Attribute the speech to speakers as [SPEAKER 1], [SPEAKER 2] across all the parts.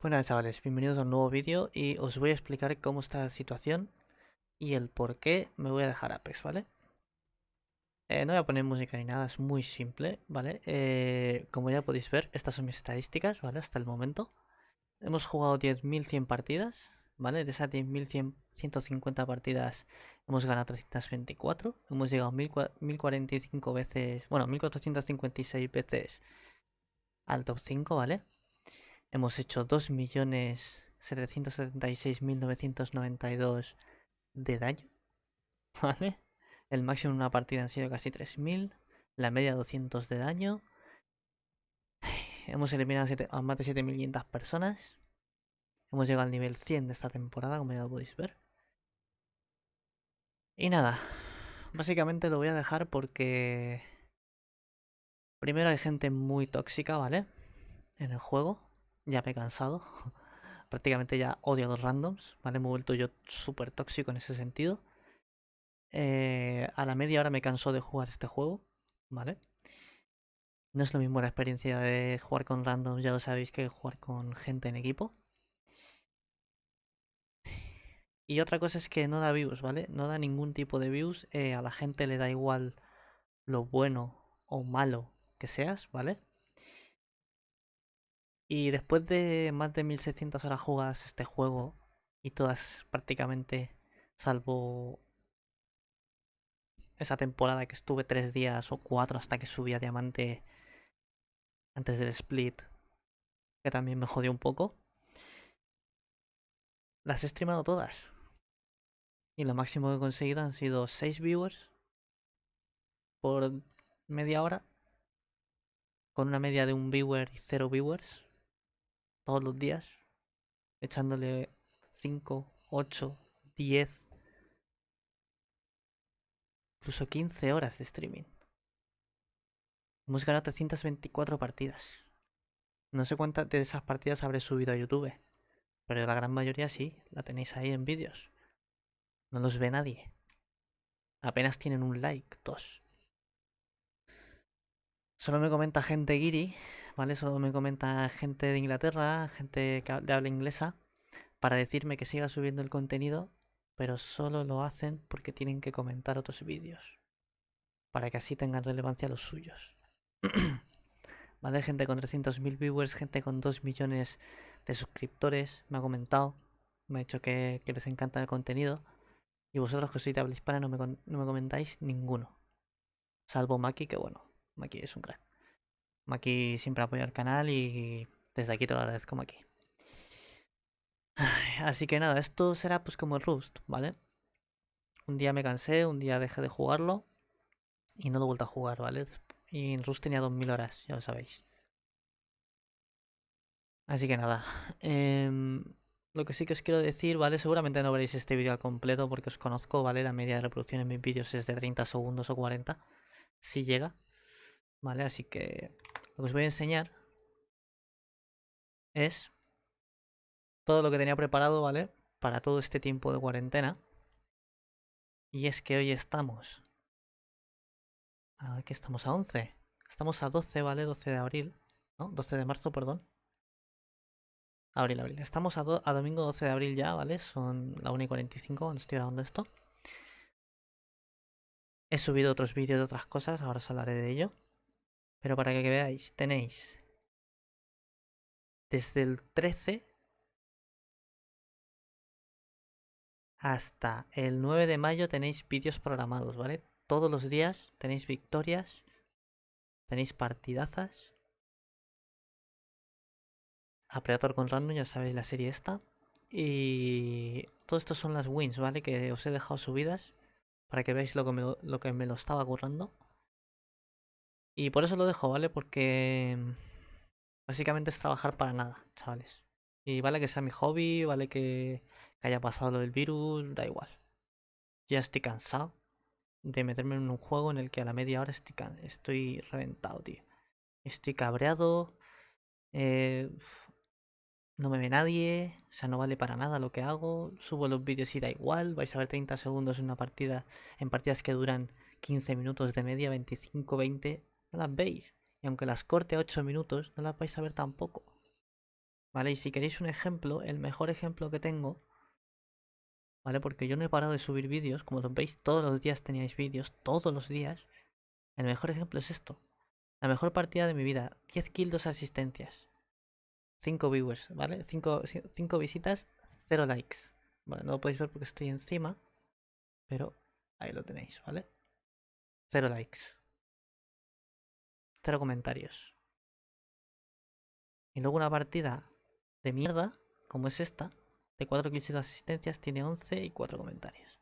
[SPEAKER 1] Buenas chavales, bienvenidos a un nuevo vídeo y os voy a explicar cómo está la situación y el por qué me voy a dejar Apex, ¿vale? Eh, no voy a poner música ni nada, es muy simple, ¿vale? Eh, como ya podéis ver, estas son mis estadísticas, ¿vale? Hasta el momento. Hemos jugado 10.100 partidas, ¿vale? De esas 10.150 partidas hemos ganado 324, hemos llegado 1.045 veces, bueno, 1.456 veces al top 5, ¿vale? Hemos hecho 2.776.992 de daño. ¿Vale? El máximo en una partida han sido casi 3.000. La media 200 de daño. Hemos eliminado a más de 7.500 personas. Hemos llegado al nivel 100 de esta temporada, como ya podéis ver. Y nada, básicamente lo voy a dejar porque... Primero hay gente muy tóxica, ¿vale? En el juego ya me he cansado. Prácticamente ya odio a los randoms, ¿vale? Me he vuelto yo súper tóxico en ese sentido. Eh, a la media hora me canso de jugar este juego, ¿vale? No es lo mismo la experiencia de jugar con randoms, ya lo sabéis, que jugar con gente en equipo. Y otra cosa es que no da views, ¿vale? No da ningún tipo de views. Eh, a la gente le da igual lo bueno o malo que seas, ¿vale? Y después de más de 1600 horas jugadas este juego, y todas prácticamente, salvo esa temporada que estuve tres días o cuatro hasta que subí a diamante antes del split, que también me jodió un poco, las he streamado todas. Y lo máximo que he conseguido han sido 6 viewers por media hora, con una media de un viewer y 0 viewers todos los días, echándole 5, 8, 10, incluso 15 horas de streaming. Hemos ganado 324 partidas. No sé cuántas de esas partidas habré subido a YouTube, pero la gran mayoría sí, la tenéis ahí en vídeos. No los ve nadie. Apenas tienen un like, dos. Solo me comenta gente guiri, ¿vale? Solo me comenta gente de Inglaterra, gente que de habla inglesa, para decirme que siga subiendo el contenido, pero solo lo hacen porque tienen que comentar otros vídeos. Para que así tengan relevancia los suyos. ¿Vale? Gente con 300.000 viewers, gente con 2 millones de suscriptores, me ha comentado, me ha dicho que, les encanta el contenido. Y vosotros que sois de habla hispana no me, no me comentáis ninguno. Salvo Maki, que bueno, Maki es un crack. Maki siempre apoya el canal y desde aquí te lo agradezco, Maki. Así que nada, esto será pues como el Rust, ¿vale? Un día me cansé, un día dejé de jugarlo y no lo he vuelto a jugar, ¿vale? Y en Rust tenía 2000 horas, ya lo sabéis. Así que nada, em, lo que sí que os quiero decir, ¿vale? Seguramente no veréis este vídeo al completo porque os conozco, ¿vale? La media de reproducción en mis vídeos es de 30 segundos o 40, si llega. ¿Vale? Así que lo que os voy a enseñar es todo lo que tenía preparado, ¿vale? Para todo este tiempo de cuarentena. Y es que hoy estamos... Aquí estamos a 11. Estamos a 12, ¿vale? 12 de abril. ¿No? 12 de marzo, perdón. Abril, abril. Estamos a, a domingo 12 de abril ya, ¿vale? Son la 1 y 45 cuando estoy grabando esto. He subido otros vídeos de otras cosas, ahora os hablaré de ello. Pero para que veáis, tenéis desde el 13 hasta el 9 de mayo tenéis vídeos programados, ¿vale? Todos los días tenéis victorias, tenéis partidazas. A Predator con Random, ya sabéis la serie esta. Y todo esto son las wins, ¿vale? Que os he dejado subidas para que veáis lo que me lo, que me lo estaba currando. Y por eso lo dejo, ¿vale? Porque mm, básicamente es trabajar para nada, chavales. Y vale que sea mi hobby, vale que, haya pasado lo del virus, da igual. Ya estoy cansado de meterme en un juego en el que a la media hora estoy, estoy reventado, tío. Estoy cabreado. Eh, no me ve nadie. O sea, no vale para nada lo que hago. Subo los vídeos y da igual. Vais a ver 30 segundos en una partida. En partidas que duran 15 minutos de media, 25, 20 no las veis. Y aunque las corte a 8 minutos, no las vais a ver tampoco. ¿Vale? Y si queréis un ejemplo, el mejor ejemplo que tengo, ¿vale? Porque yo no he parado de subir vídeos, como veis, todos los días teníais vídeos, todos los días. El mejor ejemplo es esto. La mejor partida de mi vida, 10 kills, 2 asistencias. 5 viewers, ¿vale? 5, 5 visitas, 0 likes. Bueno, no lo podéis ver porque estoy encima, pero ahí lo tenéis, ¿vale? 0 likes. 0 comentarios. Y luego una partida de mierda, como es esta, de 4 kills y 2 asistencias, tiene 11 y 4 comentarios.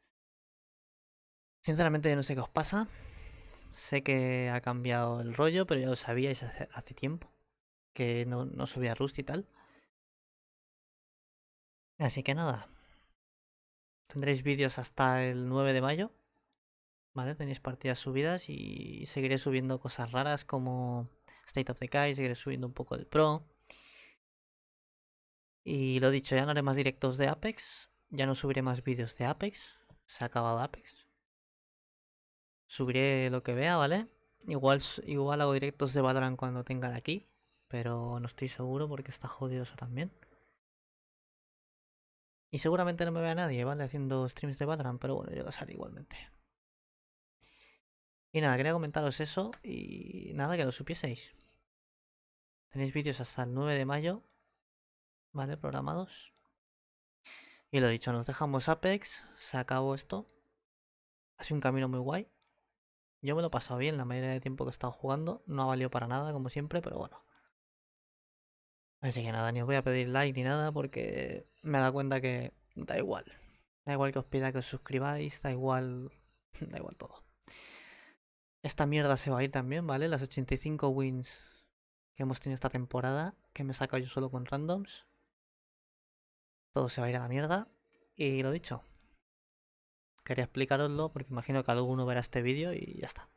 [SPEAKER 1] Sinceramente no sé qué os pasa. Sé que ha cambiado el rollo, pero ya lo sabíais hace, tiempo. Que no, no subía Rust y tal. Así que nada. Tendréis vídeos hasta el 9 de mayo. ¿Vale? Tenéis partidas subidas y seguiré subiendo cosas raras como State of Decay, seguiré subiendo un poco de Pro. Y lo dicho, ya no haré más directos de Apex. Ya no subiré más vídeos de Apex. Se ha acabado Apex. Subiré lo que vea, ¿vale? Igual, igual hago directos de Valorant cuando tenga de aquí. Pero no estoy seguro porque está jodido eso también. Y seguramente no me vea nadie, ¿vale? Haciendo streams de Valorant, pero bueno, yo lo haré igualmente. Y nada, quería comentaros eso y nada, que lo supieseis. Tenéis vídeos hasta el 9 de mayo, ¿vale? Programados. Y lo dicho, nos dejamos Apex, se acabó esto. Ha sido un camino muy guay. Yo me lo he pasado bien la mayoría de tiempo que he estado jugando. No ha valido para nada, como siempre, pero bueno. Así que nada, ni os voy a pedir like ni nada porque me da cuenta que da igual. Da igual que os pida que os suscribáis, da igual... da igual todo. Esta mierda se va a ir también, ¿vale? Las 85 wins que hemos tenido esta temporada, que me he sacado yo solo con randoms. Todo se va a ir a la mierda. Y lo dicho. Quería explicaroslo porque imagino que alguno verá este vídeo y ya está.